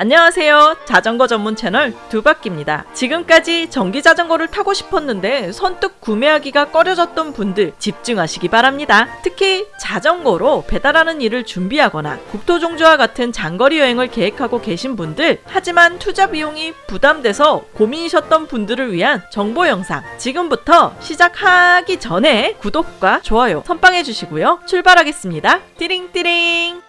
안녕하세요. 자전거 전문 채널 두바퀴입니다. 지금까지 전기 자전거를 타고 싶었는데 선뜻 구매하기가 꺼려졌던 분들 집중하시기 바랍니다. 특히 자전거로 배달하는 일을 준비하거나 국토종주와 같은 장거리 여행을 계획하고 계신 분들 하지만 투자 비용이 부담돼서 고민이셨던 분들을 위한 정보 영상 지금부터 시작하기 전에 구독과 좋아요 선빵해 주시고요. 출발하겠습니다. 띠링띠링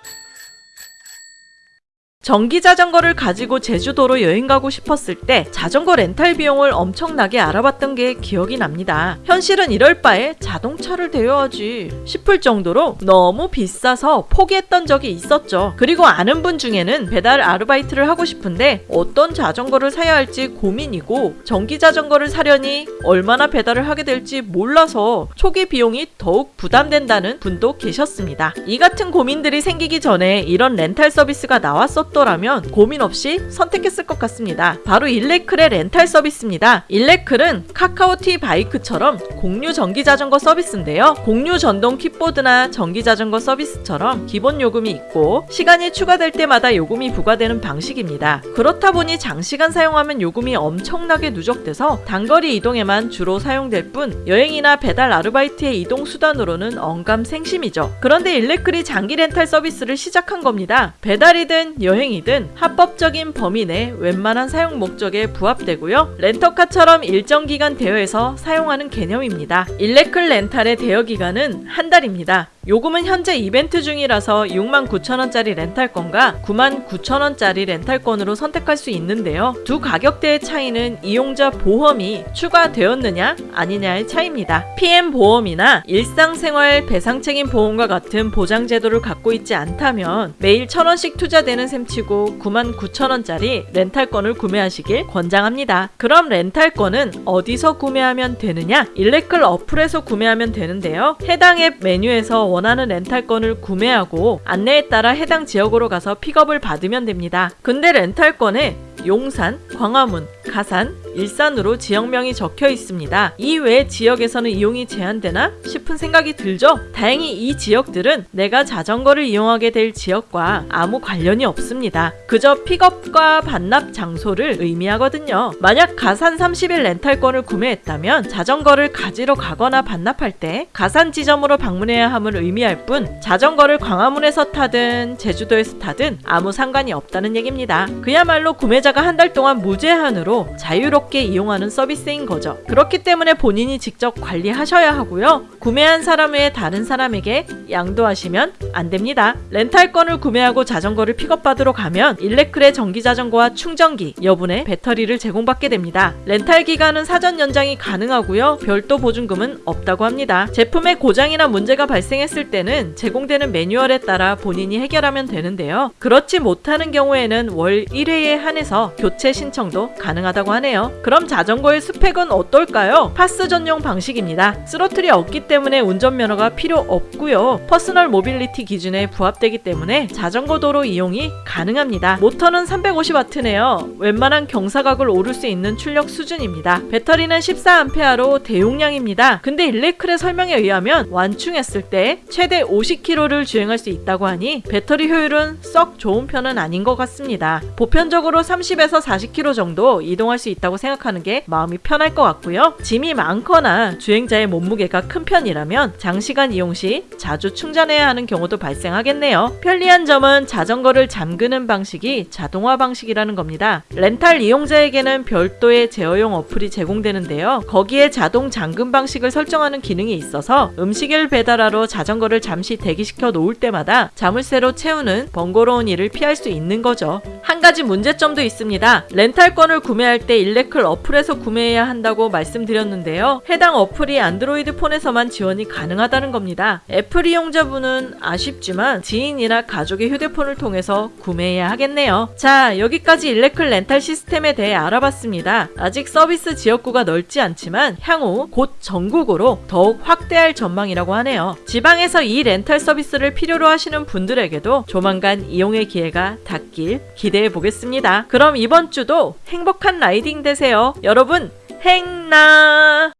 전기 자전거를 가지고 제주도로 여행 가고 싶었을 때 자전거 렌탈 비용을 엄청나게 알아봤던 게 기억이 납니다. 현실은 이럴 바에 자동차를 대여하지 싶을 정도로 너무 비싸서 포기했던 적이 있었죠. 그리고 아는 분 중에는 배달 아르바이트를 하고 싶은데 어떤 자전거를 사야 할지 고민이고 전기 자전거를 사려니 얼마나 배달을 하게 될지 몰라서 초기 비용이 더욱 부담된다는 분도 계셨습니다. 이 같은 고민들이 생기기 전에 이런 렌탈 서비스가 나왔었던 없더라면 고민 없이 선택했을 것 같습니다. 바로 일레클의 렌탈 서비스입니다. 일레클은 카카오 티 바이크처럼 공유 전기 자전거 서비스인데요. 공유 전동 킥보드나 전기 자전거 서비스처럼 기본 요금이 있고 시간이 추가될 때마다 요금이 부과되는 방식입니다. 그렇다 보니 장시간 사용하면 요금이 엄청나게 누적돼서 단거리 이동에만 주로 사용될 뿐 여행이나 배달 아르바이트의 이동 수단으로는 언감생심이죠. 그런데 일레클이 장기 렌탈 서비스를 시작한 겁니다. 배달이든 여행 여행이든 합법적인 범위 내 웬만한 사용 목적에 부합되고요. 렌터카처럼 일정 기간 대여해서 사용하는 개념입니다. 일레클 렌탈의 대여 기간은 한 달입니다. 요금은 현재 이벤트 중이라서 69,000원짜리 렌탈권과 99,000원짜리 렌탈권으로 선택할 수 있는데요. 두 가격대의 차이는 이용자 보험이 추가되었느냐 아니냐의 차이입니다. PM보험이나 일상생활 배상책임 보험과 같은 보장 제도를 갖고 있지 않다면 매일 1,000원씩 투자되는 셈치고 99,000원짜리 렌탈권을 구매하시길 권장합니다. 그럼 렌탈권은 어디서 구매하면 되느냐? 일레클 어플에서 구매하면 되는데요. 해당 앱 메뉴에서 원 하는 렌탈권을 구매하고 안내에 따라 해당 지역으로 가서 픽업을 받으면 됩니다. 근데 렌탈권에 용산, 광화문, 가산, 일산으로 지역명이 적혀 있습니다. 이외 지역에서는 이용이 제한되나 싶은 생각이 들죠? 다행히 이 지역들은 내가 자전거를 이용하게 될 지역과 아무 관련이 없습니다. 그저 픽업과 반납 장소를 의미하거든요. 만약 가산 30일 렌탈권을 구매했다면 자전거를 가지러 가거나 반납할 때 가산 지점으로 방문해야 함을 의미할 뿐 자전거를 광화문에서 타든 제주도에서 타든 아무 상관이 없다는 얘기입니다. 그야말로 구매자 가 한 달 동안 무제 한으로 자유롭게 이용하는 서비스인 거죠. 그렇기 때문에 본인이 직접 관리하셔야 하고요. 구매한 사람 외에 다른 사람에게 양도하시면 안 됩니다. 렌탈권을 구매하고 자전거를 픽업받으러 가면 일레클의 전기 자전거와 충전기, 여분의 배터리를 제공받게 됩니다. 렌탈 기간은 사전 연장이 가능하고요. 별도 보증금은 없다고 합니다. 제품의 고장이나 문제가 발생했을 때는 제공되는 매뉴얼에 따라 본인이 해결하면 되는데요. 그렇지 못하는 경우에는 월 1회에 한해서 교체 신청도 가능하다고 하네요. 그럼 자전거의 스펙은 어떨까요? PAS 전용 방식입니다. 스로틀이 없기 때문에 운전면허가 필요 없고요. personal mobility 기준에 부합되기 때문에 자전거 도로 이용이 가능합니다. 모터는 350W네요. 웬만한 경사각을 오를 수 있는 출력 수준입니다. 배터리는 14A로 대용량입니다. 근데 일레클의 설명에 의하면 완충했을 때 최대 50km를 주행할 수 있다고 하니 배터리 효율은 썩 좋은 편은 아닌 것 같습니다. 보편적으로 30에서 40km 정도 이동할 수 있다고 생각하는 게 마음이 편할 것 같고요. 짐이 많거나 주행자의 몸무게가 큰 편이라면 장시간 이용 시 자주 충전해야 하는 경우도 발생하겠네요. 편리한 점은 자전거를 잠그는 방식이 자동화 방식이라는 겁니다. 렌탈 이용자에게는 별도의 제어용 어플이 제공되는데요. 거기에 자동 잠금 방식을 설정하는 기능이 있어서 음식을 배달하러 자전거를 잠시 대기시켜 놓을 때마다 자물쇠로 채우는 번거로운 일을 피할 수 있는 거죠. 한 가지 문제점도 있습니다. 렌탈권을 구매할 때 일레클 어플에서 구매해야 한다고 말씀드렸는데요. 해당 어플이 안드로이드 폰에서만 지원이 가능하다는 겁니다. 애플 이용자분은 아쉽지만 지인이나 가족의 휴대폰을 통해서 구매해야 하겠네요. 자, 여기까지 일레클 렌탈 시스템에 대해 알아봤습니다. 아직 서비스 지역구가 넓지 않지만 향후 곧 전국으로 더욱 확대할 전망이라고 하네요. 지방에서 이 렌탈 서비스를 필요로 하시는 분들에게도 조만간 이용의 기회가 닿길 기대해 보겠습니다. 그럼 이번 주도 행복한 라이딩 되세요. 여러분, 행나!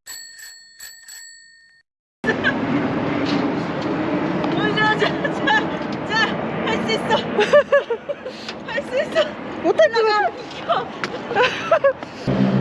자, 자, 자, 할수 있어. 할수 있어. 못할 것 같아.